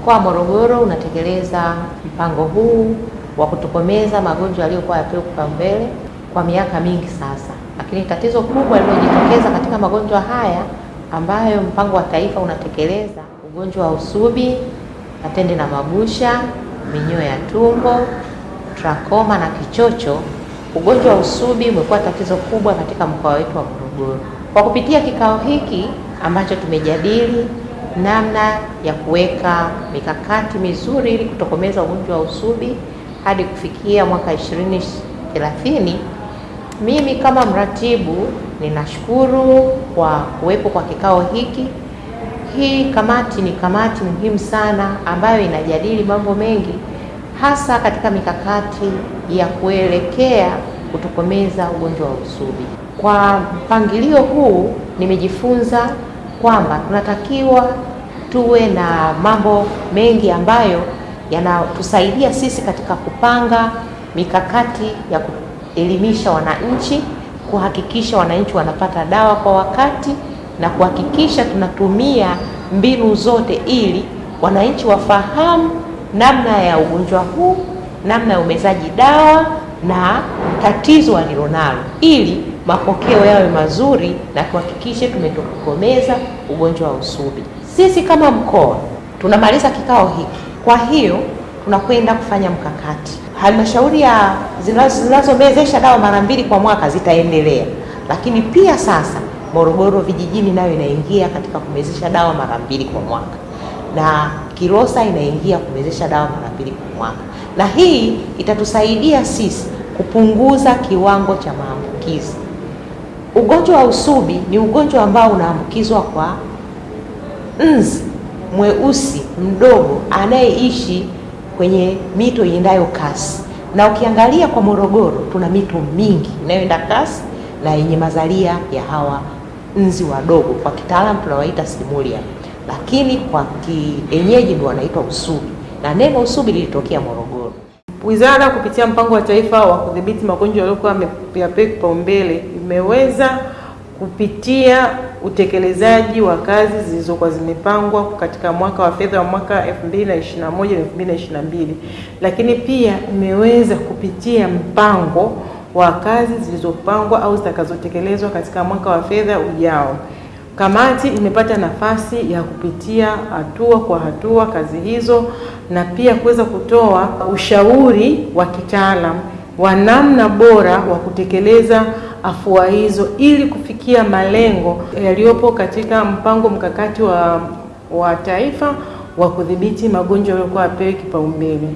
Mkoa wa Morogoro unatekeleza mpango huu wa kutokomeza magonjwa yaliyokuwa yapewa kipaumbele kwa miaka mingi sasa, lakini tatizo kubwa lililojitokeza katika magonjwa haya ambayo mpango wa taifa unatekeleza, ugonjwa wa usubi, matende na mabusha, minyoo ya tumbo, trakoma na kichocho. Ugonjwa wa usubi umekuwa tatizo kubwa katika mkoa wetu wa Morogoro. Kwa kupitia kikao hiki ambacho tumejadili namna ya kuweka mikakati mizuri ili kutokomeza ugonjwa wa usubi hadi kufikia mwaka 2030, mimi kama mratibu ninashukuru kwa kuwepo kwa kikao hiki. Hii kamati ni kamati muhimu sana ambayo inajadili mambo mengi hasa katika mikakati ya kuelekea kutokomeza ugonjwa wa usubi. Kwa mpangilio huu nimejifunza kwamba tunatakiwa tuwe na mambo mengi ambayo yanatusaidia sisi katika kupanga mikakati ya kuelimisha wananchi, kuhakikisha wananchi wanapata dawa kwa wakati na kuhakikisha tunatumia mbinu zote ili wananchi wafahamu namna ya ugonjwa huu, namna ya umezaji dawa na tatizo alilonalo ili mapokeo yawe mazuri na tuhakikishe tumetokomeza ugonjwa wa usubi. Sisi kama mkoa tunamaliza kikao hiki, kwa hiyo tunakwenda kufanya mkakati. Halmashauri ya zinazomezesha dawa mara mbili kwa mwaka zitaendelea, lakini pia sasa Morogoro vijijini nayo inaingia katika kumezesha dawa mara mbili kwa mwaka na Kilosa inaingia kumezesha dawa mara mbili kwa mwaka, na hii itatusaidia sisi kupunguza kiwango cha maambukizi. Ugonjwa wa usubi ni ugonjwa ambao unaambukizwa kwa nzi mweusi mdogo anayeishi kwenye mito iendayo kasi, na ukiangalia kwa Morogoro tuna mito mingi inayoenda kasi na yenye mazalia ya hawa nzi wadogo, kwa kitaalamu tunawaita simulia. Lakini kwa kienyeji ndio wanaitwa usubi, na neno usubi lilitokea Morogoro. Wizara kupitia mpango wa taifa wa kudhibiti magonjwa yaliyokuwa yapewa kipaumbele imeweza kupitia utekelezaji wa kazi zilizokuwa zimepangwa katika mwaka wa fedha wa mwaka 2021 na 2022, lakini pia imeweza kupitia mpango wa kazi zilizopangwa au zitakazotekelezwa katika mwaka wa fedha ujao. Kamati imepata nafasi ya kupitia hatua kwa hatua kazi hizo na pia kuweza kutoa ushauri wa kitaalamu wa namna bora wa kutekeleza afua hizo ili kufikia malengo yaliyopo katika mpango mkakati wa, wa taifa wa kudhibiti magonjwa yaliyokuwa yapewe kipaumbele.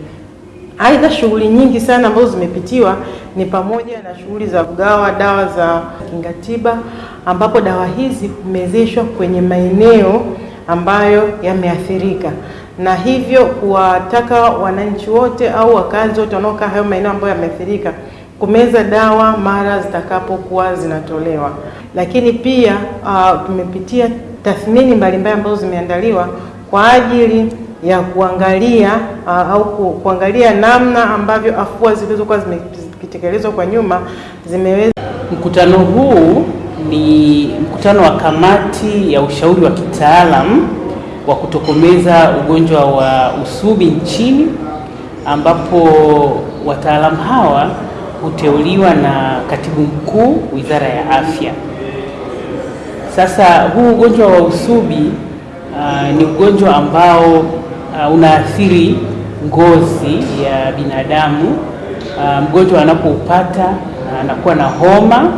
Aidha, shughuli nyingi sana ambazo zimepitiwa ni pamoja na shughuli za kugawa dawa za kingatiba ambapo dawa hizi humezeshwa kwenye maeneo ambayo yameathirika, na hivyo kuwataka wananchi wote au wakazi wote wanaokaa hayo maeneo ambayo yameathirika kumeza dawa mara zitakapokuwa zinatolewa. Lakini pia uh, tumepitia tathmini mbalimbali ambazo zimeandaliwa kwa ajili ya kuangalia uh, au ku, kuangalia namna ambavyo afua zilizokuwa zikitekelezwa kwa nyuma zimeweza. Mkutano huu ni mkutano wa kamati ya ushauri wa kitaalamu wa kutokomeza ugonjwa wa usubi nchini, ambapo wataalamu hawa huteuliwa na katibu mkuu Wizara ya Afya. Sasa huu ugonjwa wa usubi uh, ni ugonjwa ambao uh, unaathiri ngozi ya binadamu. Uh, mgonjwa anapoupata uh, anakuwa na homa,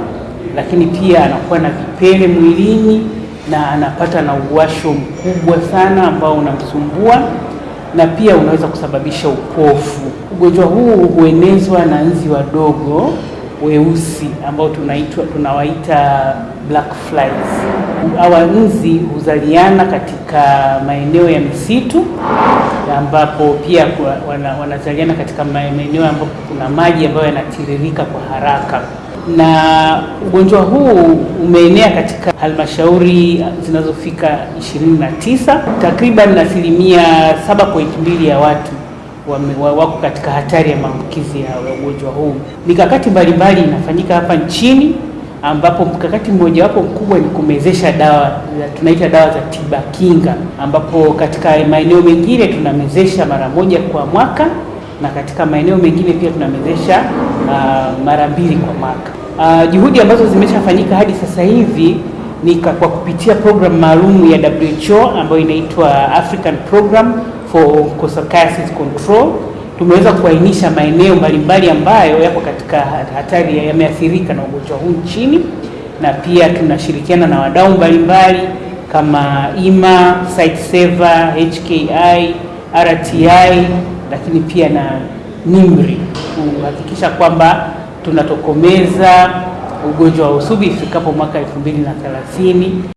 lakini pia anakuwa na vipele mwilini na anapata na uwasho mkubwa sana ambao unamsumbua na pia unaweza kusababisha upofu. Ugonjwa huu huenezwa na nzi wadogo weusi ambao tunaitwa tunawaita black flies. Hawa nzi huzaliana katika maeneo ya misitu ambapo pia wana, wanazaliana katika maeneo ambapo kuna maji ambayo yanatiririka kwa haraka na ugonjwa huu umeenea katika halmashauri zinazofika 29. Takriban asilimia 7.2 ya watu wako katika hatari ya maambukizi ya ugonjwa huu. Mikakati mbalimbali inafanyika hapa nchini ambapo mkakati mmojawapo mkubwa ni kumezesha dawa tunaita dawa za tiba kinga, ambapo katika maeneo mengine tunamezesha mara moja kwa mwaka na katika maeneo mengine pia tunamezesha uh, mara mbili kwa mwaka. Uh, juhudi ambazo zimeshafanyika hadi sasa hivi ni kwa kupitia program maalum ya WHO ambayo inaitwa African Program for Coccidiosis Control tumeweza kuainisha maeneo mbalimbali ambayo yako katika hatari yameathirika na ugonjwa huu nchini, na pia tunashirikiana na wadau mbalimbali kama IMA, Sightsaver, HKI, RTI, lakini pia na NIMRI kuhakikisha kwamba tunatokomeza ugonjwa wa usubi ifikapo mwaka 2030.